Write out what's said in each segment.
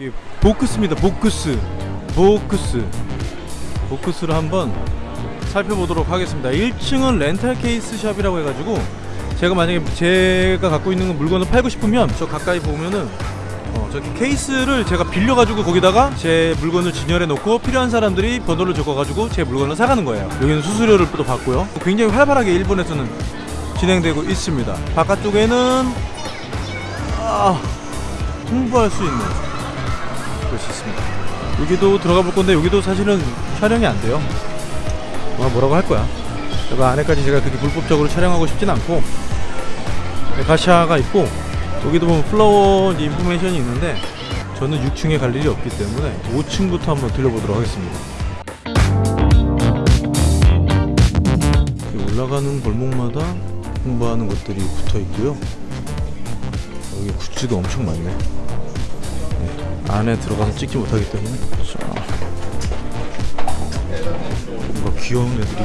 이게 보크스입니다. 보크스, 보크스, 보크스를 한번 살펴보도록 하겠습니다. 1층은 렌탈 케이스 샵이라고 해가지고 제가 만약에 제가 갖고 있는 물건을 팔고 싶으면 저 가까이 보면은 어, 저기 케이스를 제가 빌려가지고 거기다가 제 물건을 진열해 놓고 필요한 사람들이 번호를 적어가지고 제 물건을 사가는 거예요. 여기는 수수료를 또 받고요. 굉장히 활발하게 일본에서는 진행되고 있습니다. 바깥쪽에는 아, 홍보할 수 있는 곳이 있습니다. 여기도 들어가 볼 건데 여기도 사실은 촬영이 안 돼요. 아, 뭐라고 할 거야. 여기 안에까지 제가 그렇게 불법적으로 촬영하고 싶진 않고 네, 가샤가 있고 여기도 보면 플라워 이제 인포메이션이 있는데 저는 6층에 갈 일이 없기 때문에 5층부터 한번 들려보도록 하겠습니다. 올라가는 골목마다 홍보하는 것들이 붙어 있고요. 여기 굿즈가 엄청 많네. 네, 안에 들어가서 찍지 못하기 때문에 자, 뭔가 귀여운 애들이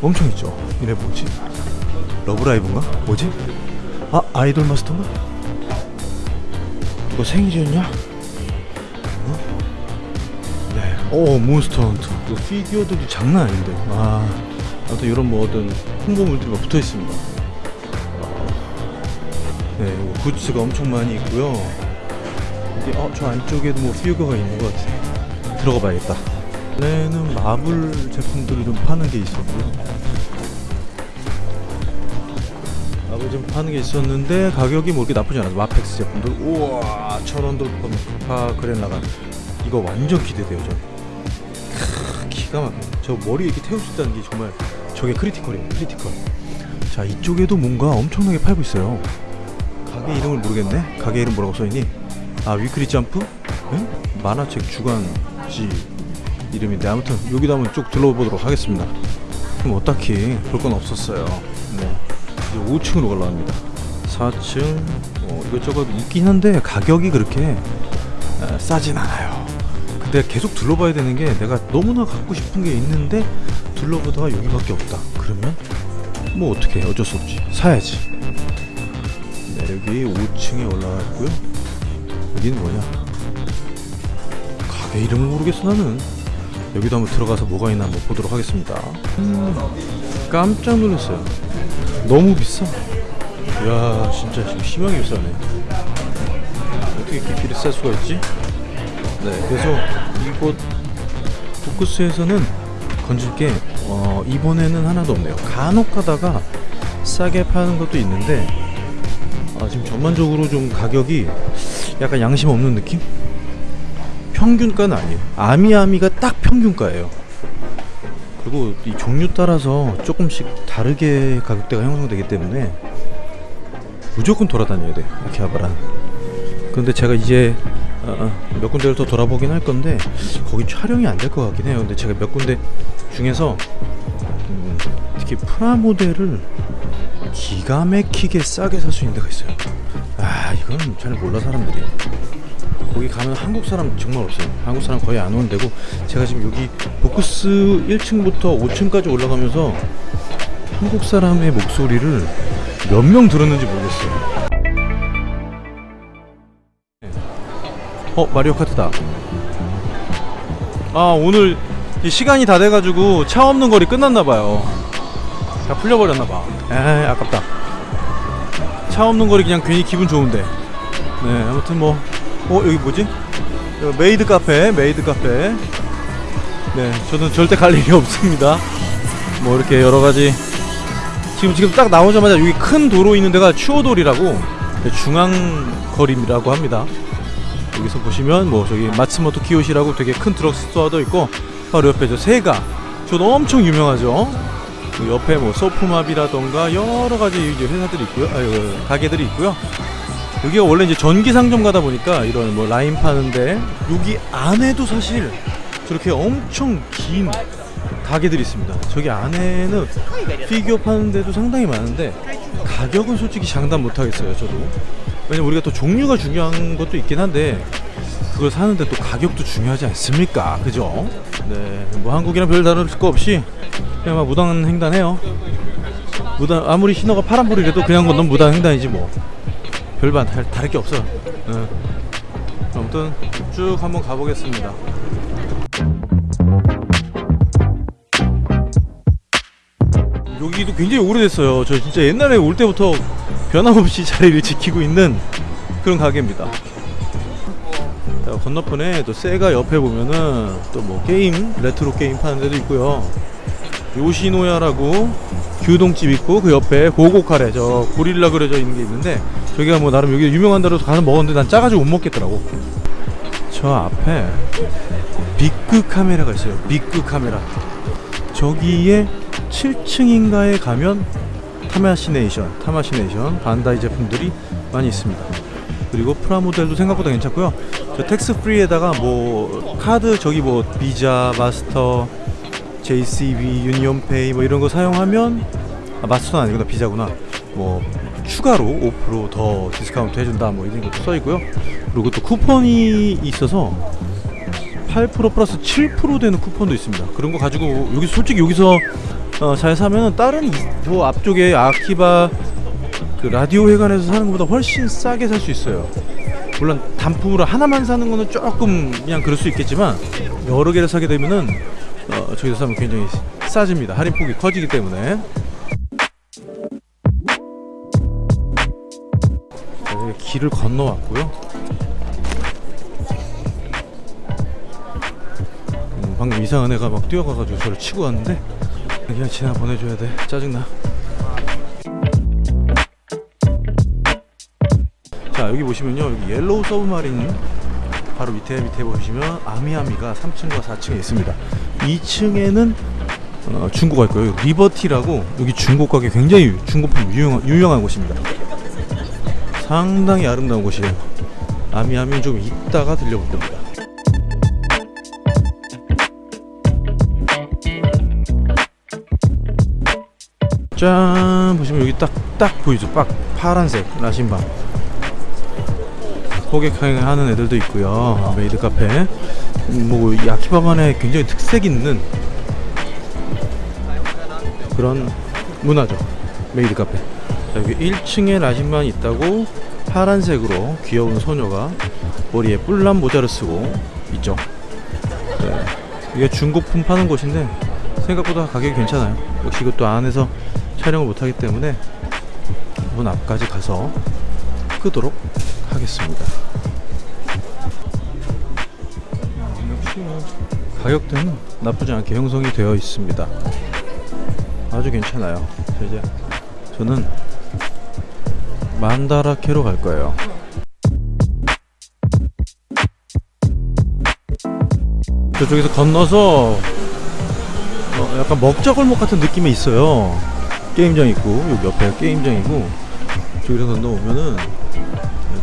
엄청 있죠. 이래 뭐지? 러브라이브인가? 뭐지? 아 아이돌 마스터인가? 이거 생일이었냐? 어? 네. 오 몬스터 헌터. 그 피규어들도 장난 아닌데. 아 아무튼 이런 뭐 어떤 홍보물들이 막 붙어 있습니다. 네, 이거 굿즈가 엄청 많이 있고요. 이게 어, 저 안쪽에도 뭐 피규어가 있는 것 같아. 들어가 봐야겠다. 안에는 마블 제품들을 좀 파는 게 있었고요. 마블 제품 파는 게 있었는데 가격이 뭐 이렇게 나쁘지 않아서 마펙스 제품들 우와 천원 돌파 그랜라가 이거 완전 기대돼요 저. 크, 기가 막혀. 저 머리 이렇게 태울 수 있다는 게 정말 저게 critical이에요 critical. 자 이쪽에도 뭔가 엄청나게 팔고 있어요. 가게 이름을 모르겠네. 가게 이름 뭐라고 써있니? 아 위클리 점프? 응? 만화책 주간지 이름인데 아무튼 여기도 한번 쭉 둘러보도록 하겠습니다. 뭐 딱히 볼 건 없었어요. 네. 이제 5층으로 올라갑니다. 4층 어, 이것저것 있긴 한데 가격이 그렇게 에, 싸진 않아요. 근데 계속 둘러봐야 되는 게 내가 너무나 갖고 싶은 게 있는데 둘러보다가 여기밖에 없다. 그러면 뭐 어떻게 해? 어쩔 수 없지. 사야지. 네, 여기 5층에 올라갔고요. 여기는 뭐냐? 가게 이름을 모르겠어 나는. 여기도 한번 들어가서 뭐가 있나 한번 보도록 하겠습니다. 음, 깜짝 놀랐어요. 너무 비싸. 이야, 진짜 지금 심하게 비싸네. 어떻게 이렇게 비쌀 수가 있지? 네, 그래서 이곳 포크스에서는 건질 게 어, 이번에는 하나도 없네요. 간혹 가다가 싸게 파는 것도 있는데 아, 지금 전반적으로 좀 가격이 약간 양심 없는 느낌? 평균가는 아니에요. 아미아미가 딱 평균가예요. 그리고 이 종류 따라서 조금씩 다르게 가격대가 형성되기 때문에 무조건 돌아다녀야 돼. 아키하바라는. 그런데 제가 이제 어, 몇 군데를 더 돌아보긴 할 건데 거기 촬영이 안 될 것 같긴 해요. 근데 제가 몇 군데 중에서 음, 특히 프라모델을 기가 막히게 싸게 살 수 있는 데가 있어요. 아 이건 잘 몰라 사람들이. 거기 가면 한국 사람 정말 없어요. 한국 사람 거의 안 오는 데고 제가 지금 여기 보크스 1층부터 5층까지 올라가면서 한국 사람의 목소리를 몇 명 들었는지 모르겠어요. 어 마리오 카트다. 아 오늘 이 시간이 다 돼가지고 차 없는 거리 끝났나봐요. 다 풀려버렸나봐. 에이 아깝다. 차 없는 거리 그냥 괜히 기분 좋은데. 네 아무튼 뭐 어 여기 뭐지? 여기 메이드 카페 메이드 카페. 네 저는 절대 갈 일이 없습니다. 뭐 이렇게 여러가지. 지금 지금 딱 나오자마자 여기 큰 도로 있는 데가 추오돌이라고 중앙거리라고 합니다. 여기서 보시면 뭐 저기 마츠모토 키요시라고 되게 큰 드럭스토어도 있고 바로 옆에 저 세가. 저도 엄청 유명하죠. 그 옆에 뭐 소프마비라던가 여러 가지 이제 회사들이 있고요 아유 가게들이 있고요 여기가 원래 이제 전기 상점 가다 보니까 이런 뭐 라인 파는데 여기 안에도 사실 저렇게 엄청 긴 가게들이 있습니다. 저기 안에는 피규어 파는 데도 상당히 많은데 가격은 솔직히 장담 못 하겠어요. 저도 왜냐면 우리가 또 종류가 중요한 것도 있긴 한데 그걸 사는데 또 가격도 중요하지 않습니까? 그죠? 네, 뭐 한국이랑 별 다를 거 없이 그냥 막 무단 횡단해요. 무단 아무리 신호가 파란불이라도 그냥 건넌 무단 횡단이지 뭐. 별반 다, 다를 게 없어. 어. 아무튼 쭉 한번 가보겠습니다. 여기도 굉장히 오래됐어요. 저 진짜 옛날에 올 때부터 변함없이 자리를 지키고 있는 그런 가게입니다. 자, 건너편에 또 세가 옆에 보면은 또 뭐 게임 레트로 게임 파는 데도 있고요. 요시노야라고 규동집 있고 그 옆에 고고카레 저 고릴라 그려져 있는 게 있는데 저기가 뭐 나름 여기 유명한 데로 가서 먹었는데 난 짜가지고 못 먹겠더라고. 저 앞에 빅그 카메라가 있어요. 빅그 카메라. 저기에 7층인가에 가면 타마시네이션, 타마시네이션 반다이 제품들이 많이 있습니다. 그리고 프라모델도 생각보다 괜찮고요. 저 tax free에다가 뭐 카드 저기 뭐 비자, 마스터, JCB, 유니온페이 뭐 이런 거 사용하면 아, 마스터는 아니구나 비자구나. 뭐 추가로 5%더 디스카운트 해준다 뭐 이런 것도 써 있고요. 그리고 또 쿠폰이 있어서 8% 플러스 7% 되는 쿠폰도 있습니다. 그런 거 가지고 여기 솔직히 여기서 어, 잘 사면은 다른 이- 저 앞쪽에 아키바 그 라디오 회관에서 사는 것보다 훨씬 싸게 살 수 있어요. 물론 단품으로 하나만 사는 거는 조금 그냥 그럴 수 있겠지만 여러 개를 사게 되면은 어, 저기서 사면 굉장히 싸집니다. 할인 폭이 커지기 때문에. 자, 여기 길을 건너왔고요. 음, 방금 이상한 애가 막 뛰어가가지고 저를 치고 왔는데 그냥 지나 보내줘야 돼 짜증나 여기 보시면요 여기 옐로우 서브마린 바로 밑에 밑에 보시면 아미아미가 3층과 4층에 있습니다. 2층에는 어, 중고가 있고요. 리버티라고 여기 중고 가게 굉장히 중고품 유용, 유명한 곳입니다. 상당히 아름다운 곳이에요. 아미아미 좀 이따가 들려볼 겁니다. 짠! 보시면 여기 딱딱 보이죠? 빡 파란색 라신반 호객행하는 애들도 있고요. 메이드 카페. 음, 뭐 아키바만의 굉장히 특색 있는 그런 문화죠. 메이드 카페. 자, 여기 1층에 라신반 있다고 파란색으로 귀여운 소녀가 머리에 뿔난 모자를 쓰고 있죠. 네. 이게 중고품 파는 곳인데 생각보다 가격이 괜찮아요. 역시 이것도 안에서 촬영을 못하기 때문에 문 앞까지 가서 끄도록 하겠습니다. 역시 뭐 가격대는 나쁘지 않게 형성이 되어 있습니다. 아주 괜찮아요. 자, 이제 저는 만다라케로 갈 거예요. 저쪽에서 건너서 어, 약간 먹자골목 같은 느낌이 있어요. 게임장 있고 여기 옆에 게임장이고 저기서 건너오면은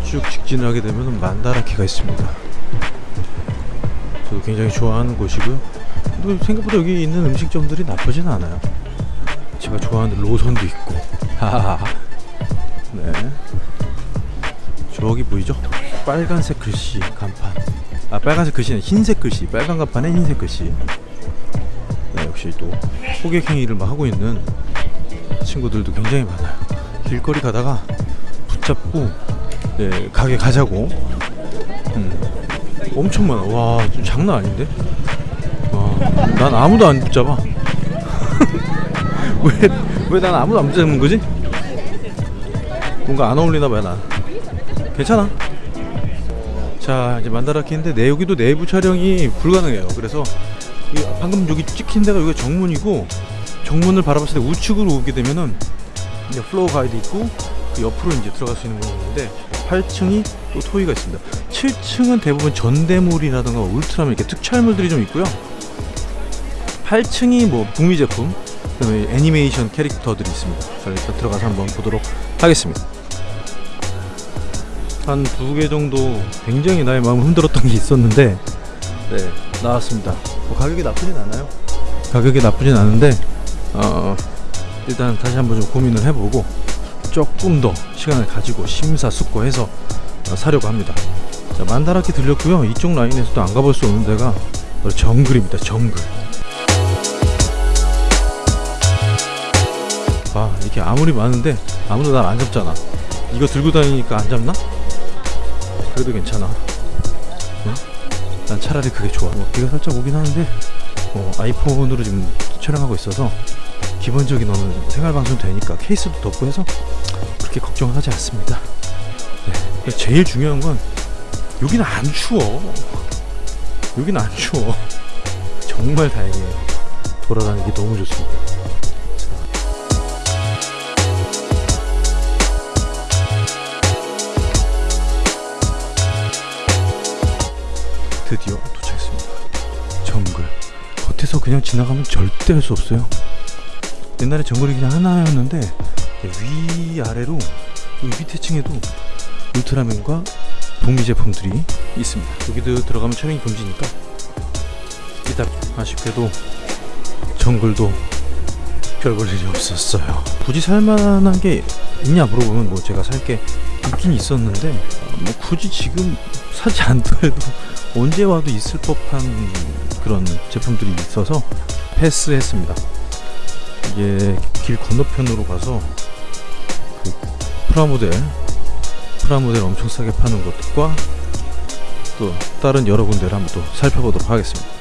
쭉 직진을 하게 되면 만다라키가 있습니다. 저도 굉장히 좋아하는 곳이고요. 또 생각보다 여기 있는 음식점들이 나쁘진 않아요. 제가 좋아하는 로선도 있고. 하하하. 네. 저기 보이죠? 빨간색 글씨 간판. 아 빨간색 글씨는 흰색 글씨. 빨간 간판에 흰색 글씨. 네, 역시 또 호객 행위를 막 하고 있는 친구들도 굉장히 많아요. 길거리 가다가 붙잡고 네, 가게 가자고. 음, 엄청 많아. 와, 좀 장난 아닌데? 와, 난 아무도 안 붙잡아. 왜, 왜 난 아무도 안 붙잡는 거지? 뭔가 안 어울리나 봐요, 난. 괜찮아. 자, 이제 만다라케인데 네 여기도 내부 촬영이 불가능해요. 그래서 이 방금 여기 찍힌 데가 여기가 정문이고 정문을 바라봤을 때 우측으로 오게 되면은 이제 플로어 가이드 있고 그 옆으로 이제 들어갈 수 있는 부분인데 8층이 또 toy가 있습니다. 7층은 대부분 전대물이라든가 울트라맨 이렇게 특촬물들이 좀 있고요. 8층이 뭐 북미 제품, 그다음에 애니메이션 캐릭터들이 있습니다. 자 일단 들어가서 한번 보도록 하겠습니다. 한 두 개 정도 굉장히 나의 마음을 흔들었던 게 있었는데 네 나왔습니다. 뭐 가격이 나쁘진 않아요. 가격이 나쁘진 않은데 어, 일단 다시 한번 좀 고민을 해보고 조금 더 시간을 가지고 심사숙고해서 어, 사려고 합니다. 자 만다라키 들렸고요. 이쪽 라인에서도 안 가볼 수 없는 데가 정글입니다. 정글. 아 이렇게 아무리 많은데 아무도 날 안 잡잖아. 이거 들고 다니니까 안 잡나? 그래도 괜찮아. 어? 난 차라리 그게 좋아. 뭐 비가 살짝 오긴 하는데 어, 아이폰으로 지금 촬영하고 있어서 기본적인 어느 생활 방송 되니까 케이스도 덮고 해서 그렇게 걱정은 하지 않습니다. 네. 제일 중요한 건 여기는 안 추워. 여기는 안 추워. 정말 다행이에요. 돌아다니기 너무 좋습니다. 드디어 도착했습니다. 정글. 겉에서 그냥 지나가면 절대 할 수 없어요. 옛날에 정글이 그냥 하나였는데 위 아래로 이 밑에 층에도 울트라맨과 북미 제품들이 있습니다. 여기도 들어가면 촬영이 금지니까 이따 아쉽게도 정글도 별 볼 일이 없었어요. 굳이 살만한 게 있냐 물어보면 뭐 제가 살 게 있긴 있었는데 어, 뭐 굳이 지금 사지 않더라도 언제 와도 있을 법한 그런 제품들이 있어서 패스했습니다. 이게 길 건너편으로 가서 그 프라모델 프라모델 엄청 싸게 파는 것과 또 다른 여러 군데를 한번 또 살펴보도록 하겠습니다.